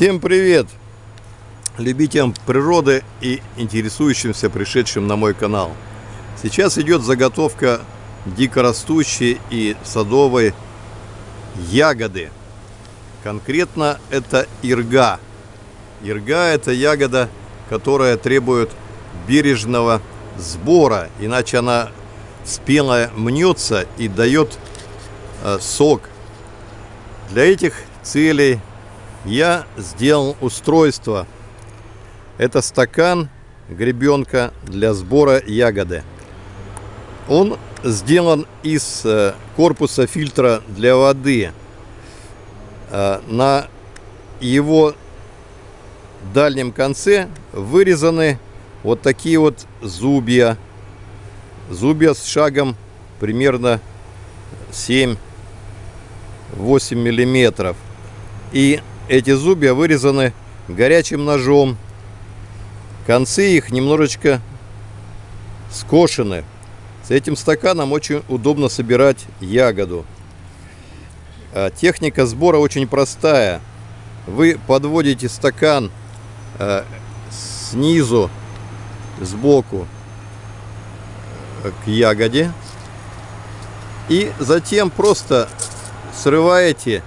Всем привет! Любителям природы и интересующимся пришедшим на мой канал. Сейчас идет заготовка дикорастущей и садовой ягоды. Конкретно это ирга. Ирга это ягода, которая требует бережного сбора, иначе она спелая мнется и дает э, сок. Для этих целей я сделал устройство. Это стакан гребенка для сбора ягоды. Он сделан из э, корпуса фильтра для воды. Э, на его дальнем конце вырезаны вот такие вот зубья. Зубья с шагом примерно 7-8 миллиметров. И эти зубья вырезаны горячим ножом. Концы их немножечко скошены. С этим стаканом очень удобно собирать ягоду. А техника сбора очень простая. Вы подводите стакан э, снизу, сбоку э, к ягоде. И затем просто срываете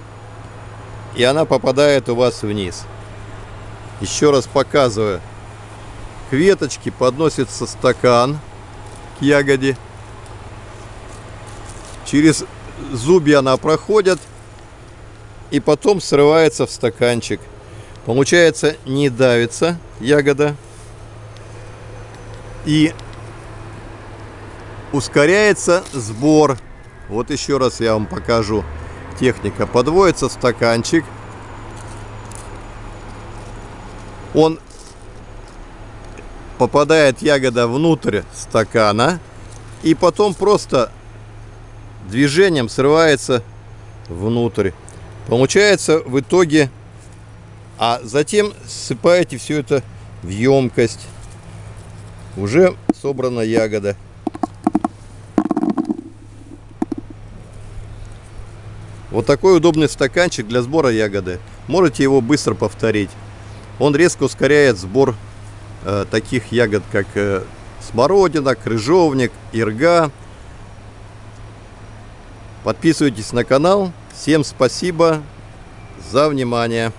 и она попадает у вас вниз. Еще раз показываю. К веточке подносится стакан к ягоде. Через зубья она проходит и потом срывается в стаканчик. Получается, не давится ягода. И ускоряется сбор. Вот еще раз я вам покажу техника. Подводится стаканчик. Он попадает ягода внутрь стакана. И потом просто движением срывается внутрь. Получается в итоге... А затем ссыпаете все это в емкость. Уже собрана ягода. Вот такой удобный стаканчик для сбора ягоды. Можете его быстро повторить. Он резко ускоряет сбор э, таких ягод, как э, смородина, крыжовник, ирга. Подписывайтесь на канал. Всем спасибо за внимание.